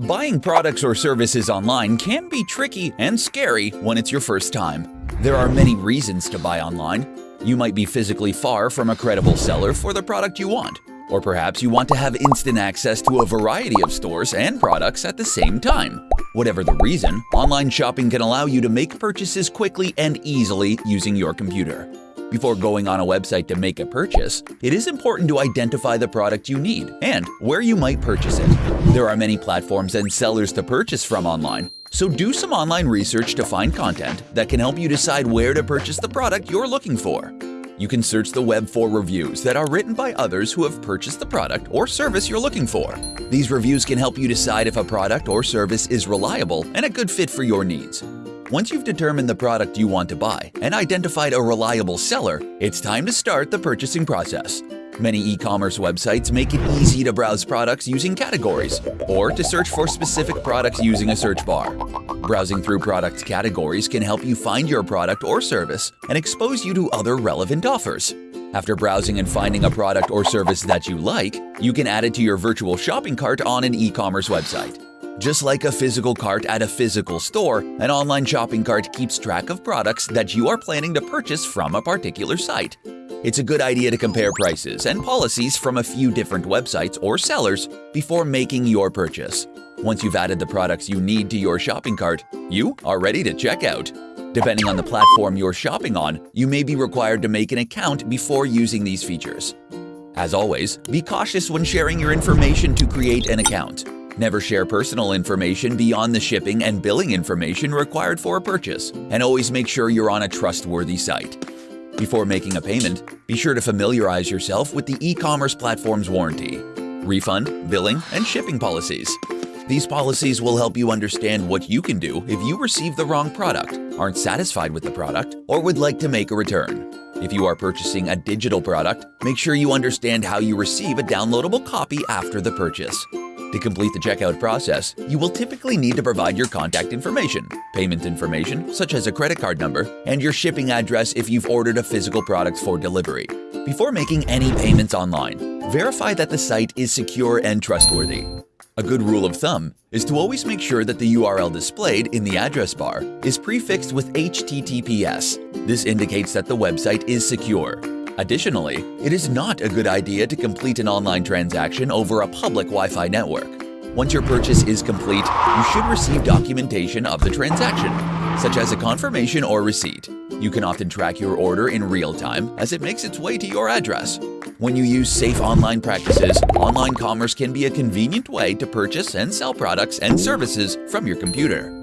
Buying products or services online can be tricky and scary when it's your first time. There are many reasons to buy online. You might be physically far from a credible seller for the product you want, or perhaps you want to have instant access to a variety of stores and products at the same time. Whatever the reason, online shopping can allow you to make purchases quickly and easily using your computer. Before going on a website to make a purchase, it is important to identify the product you need and where you might purchase it. There are many platforms and sellers to purchase from online, so do some online research to find content that can help you decide where to purchase the product you're looking for. You can search the web for reviews that are written by others who have purchased the product or service you're looking for. These reviews can help you decide if a product or service is reliable and a good fit for your needs. Once you've determined the product you want to buy and identified a reliable seller, it's time to start the purchasing process. Many e-commerce websites make it easy to browse products using categories or to search for specific products using a search bar. Browsing through product categories can help you find your product or service and expose you to other relevant offers. After browsing and finding a product or service that you like, you can add it to your virtual shopping cart on an e-commerce website. Just like a physical cart at a physical store, an online shopping cart keeps track of products that you are planning to purchase from a particular site. It's a good idea to compare prices and policies from a few different websites or sellers before making your purchase. Once you've added the products you need to your shopping cart, you are ready to check out. Depending on the platform you're shopping on, you may be required to make an account before using these features. As always, be cautious when sharing your information to create an account. Never share personal information beyond the shipping and billing information required for a purchase, and always make sure you're on a trustworthy site. Before making a payment, be sure to familiarize yourself with the e-commerce platform's warranty, refund, billing, and shipping policies. These policies will help you understand what you can do if you receive the wrong product, aren't satisfied with the product, or would like to make a return. If you are purchasing a digital product, make sure you understand how you receive a downloadable copy after the purchase. To complete the checkout process, you will typically need to provide your contact information, payment information such as a credit card number, and your shipping address if you've ordered a physical product for delivery. Before making any payments online, verify that the site is secure and trustworthy. A good rule of thumb is to always make sure that the URL displayed in the address bar is prefixed with HTTPS. This indicates that the website is secure. Additionally, it is not a good idea to complete an online transaction over a public Wi-Fi network. Once your purchase is complete, you should receive documentation of the transaction, such as a confirmation or receipt. You can often track your order in real time as it makes its way to your address. When you use safe online practices, online commerce can be a convenient way to purchase and sell products and services from your computer.